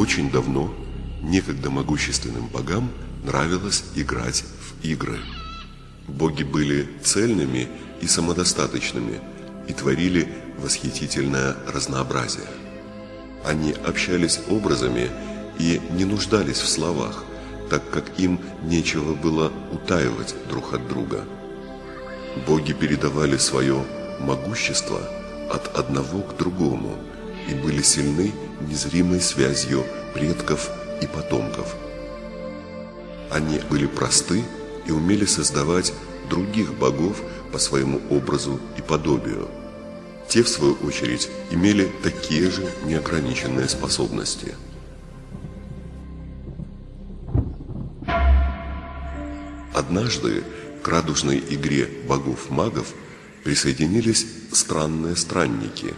Очень давно некогда могущественным богам нравилось играть в игры. Боги были цельными и самодостаточными и творили восхитительное разнообразие. Они общались образами и не нуждались в словах, так как им нечего было утаивать друг от друга. Боги передавали свое могущество от одного к другому и были сильны незримой связью предков и потомков. Они были просты и умели создавать других богов по своему образу и подобию. Те, в свою очередь, имели такие же неограниченные способности. Однажды к радужной игре богов-магов присоединились странные странники.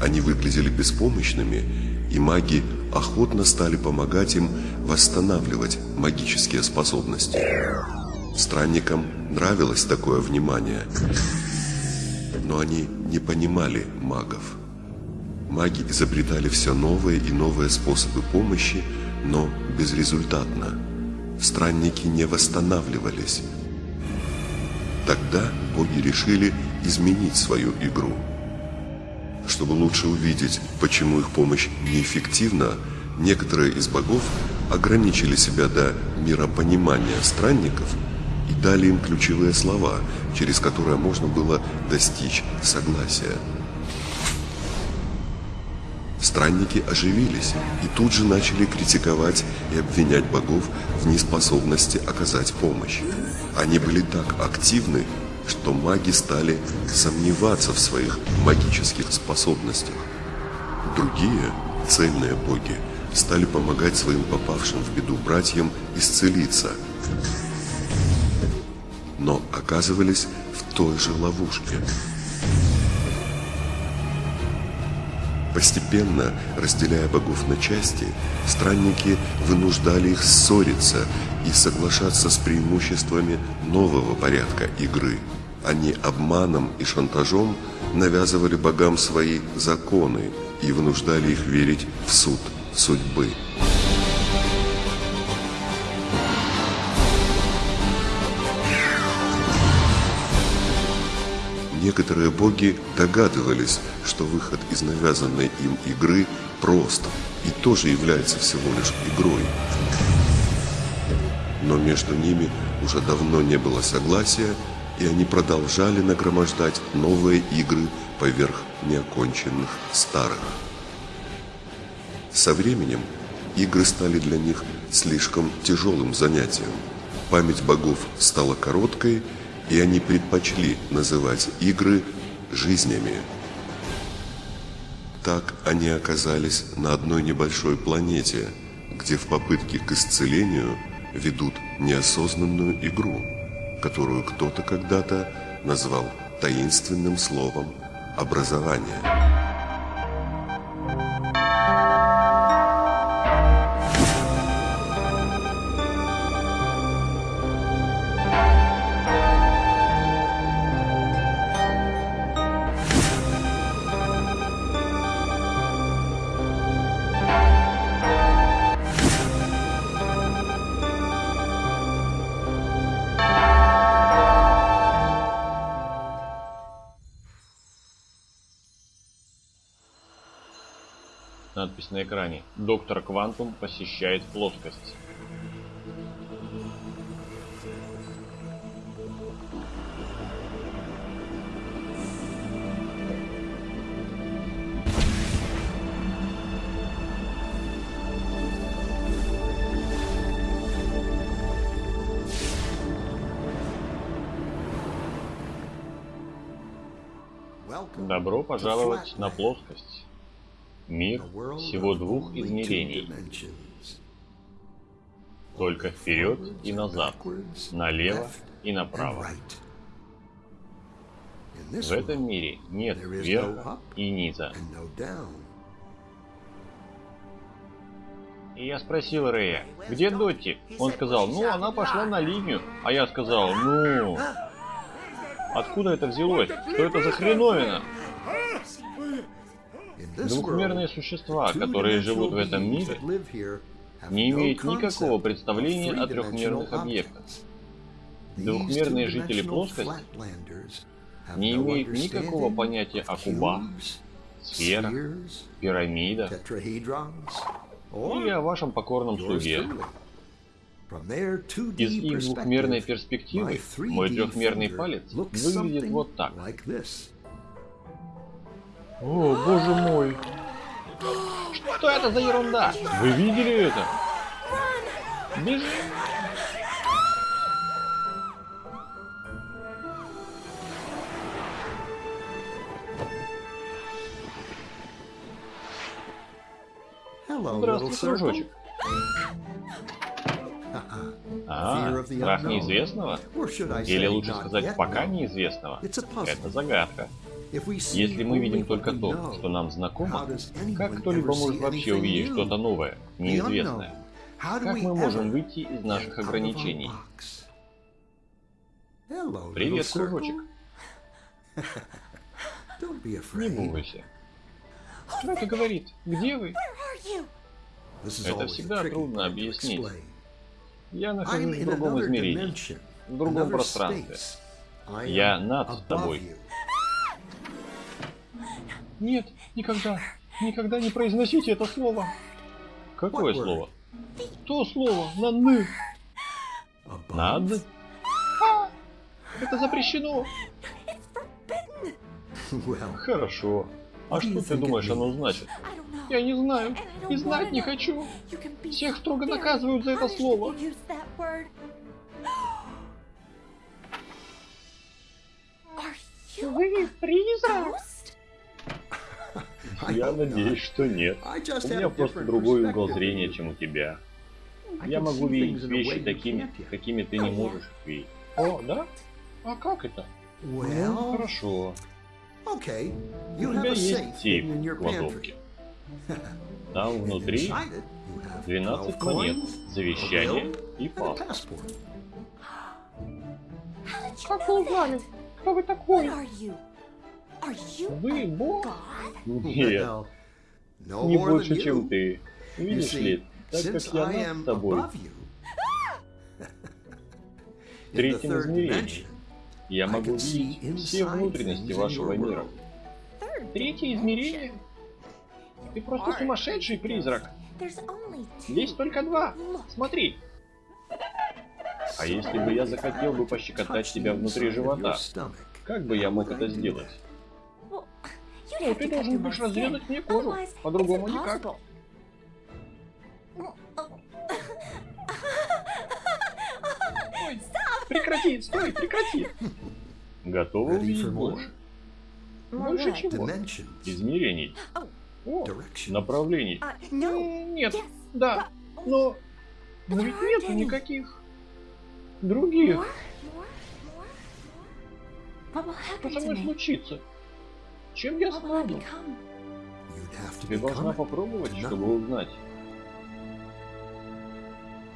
Они выглядели беспомощными, и маги охотно стали помогать им восстанавливать магические способности. Странникам нравилось такое внимание, но они не понимали магов. Маги изобретали все новые и новые способы помощи, но безрезультатно. Странники не восстанавливались. Тогда боги решили изменить свою игру. Чтобы лучше увидеть, почему их помощь неэффективна, некоторые из богов ограничили себя до миропонимания странников и дали им ключевые слова, через которые можно было достичь согласия. Странники оживились и тут же начали критиковать и обвинять богов в неспособности оказать помощь. Они были так активны, что маги стали сомневаться в своих магических способностях. Другие, цельные боги, стали помогать своим попавшим в беду братьям исцелиться, но оказывались в той же ловушке. Постепенно, разделяя богов на части, странники вынуждали их ссориться и соглашаться с преимуществами нового порядка игры. Они обманом и шантажом навязывали богам свои законы и вынуждали их верить в суд судьбы. Некоторые боги догадывались, что выход из навязанной им игры прост и тоже является всего лишь игрой. Но между ними уже давно не было согласия, и они продолжали нагромождать новые игры поверх неоконченных старых. Со временем игры стали для них слишком тяжелым занятием. Память богов стала короткой, и они предпочли называть игры жизнями. Так они оказались на одной небольшой планете, где в попытке к исцелению ведут неосознанную игру, которую кто-то когда-то назвал таинственным словом «образование». Надпись на экране. Доктор Квантум посещает плоскость. Добро пожаловать на плоскость. Мир всего двух измерений. Только вперед и назад, налево и направо. В этом мире нет верха и низа. И я спросил Рэя, где Дотти? Он сказал, ну, она пошла на линию. А я сказал, ну, откуда это взялось? Что это за хреновина? Двухмерные существа, которые живут в этом мире, не имеют никакого представления о трехмерных объектах. Двухмерные жители плоскости не имеют никакого понятия о кубах, сферах, пирамидах или о вашем покорном слуге. Из их двухмерной перспективы мой трехмерный палец выглядит вот так. О, боже мой! Что это за ерунда? Вы видели это? Бежим! Здравствуй, дружочек. А, страх неизвестного? Или лучше сказать, пока неизвестного? Это загадка. Если мы видим только то, что нам знакомо, как кто-либо может вообще увидеть что-то новое, неизвестное? Как мы можем выйти из наших ограничений? Привет, кружочек. Не бойся. Что это говорит? Где вы? Это всегда трудно объяснить. Я нахожусь в другом измерении, в другом пространстве. Я над тобой. Нет, никогда, никогда не произносите это слово. Какое слово? То слово, на «ны». Над? А, это запрещено. Хорошо. А что ты думаешь оно значит? Я не знаю. И знать не хочу. Всех строго наказывают за это слово. Вы призрак? Я надеюсь, что нет. У меня просто другой угол зрения, чем у тебя. Я могу видеть вещи такими, какими ты не можешь их видеть. О, да? А как это? Ну, хорошо. У тебя есть сейф в кладовке. Там внутри 12 монет, завещание и паспорт. Как вы узнали? Кто вы такой? Вы бог? Нет, не больше, чем ты. Видишь ли, так как я над тобой, в третьем измерении, я могу видеть все внутренности вашего мира. Третье измерение? Ты просто сумасшедший призрак. Есть только два. Смотри. А если бы я захотел бы пощекотать тебя внутри живота, как бы я мог это сделать? Ну, ты должен будешь разведать мне кожу. По-другому никак. Ой, прекрати, стой, прекрати. Готовы увидеть больше? Больше чего? Измерений. О, направлений. Нет, да, но... Но ведь нет никаких других. Что со мной случится? Чем я стану? Ты должна попробовать, чтобы узнать.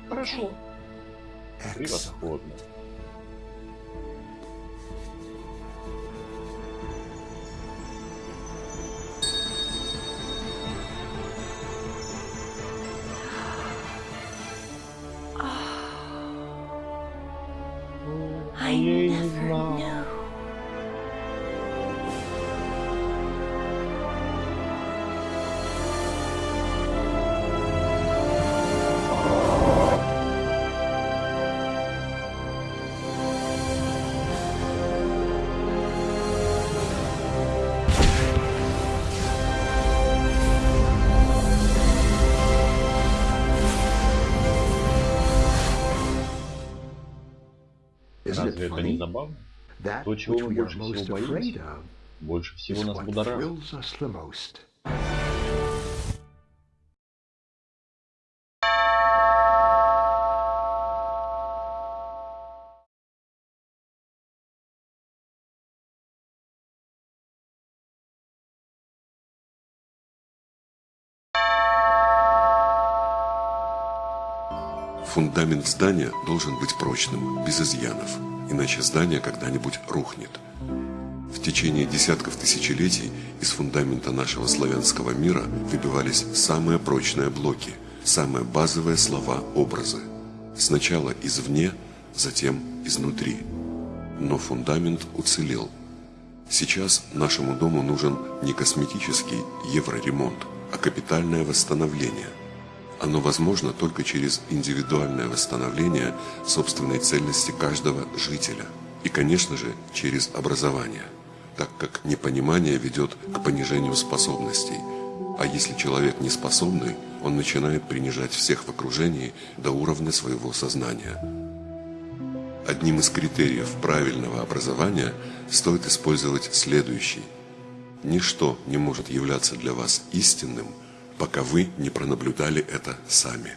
Хорошо. Превосходно. Разве это не забавно? То, чего мы больше всего боимся, больше всего нас будоражит. Фундамент здания должен быть прочным, без изъянов, иначе здание когда-нибудь рухнет. В течение десятков тысячелетий из фундамента нашего славянского мира выбивались самые прочные блоки, самые базовые слова, образы. Сначала извне, затем изнутри. Но фундамент уцелел. Сейчас нашему дому нужен не косметический евроремонт, а капитальное восстановление. Оно возможно только через индивидуальное восстановление собственной цельности каждого жителя. И, конечно же, через образование так как непонимание ведет к понижению способностей. А если человек не способный, он начинает принижать всех в окружении до уровня своего сознания. Одним из критериев правильного образования стоит использовать следующий. Ничто не может являться для вас истинным, пока вы не пронаблюдали это сами.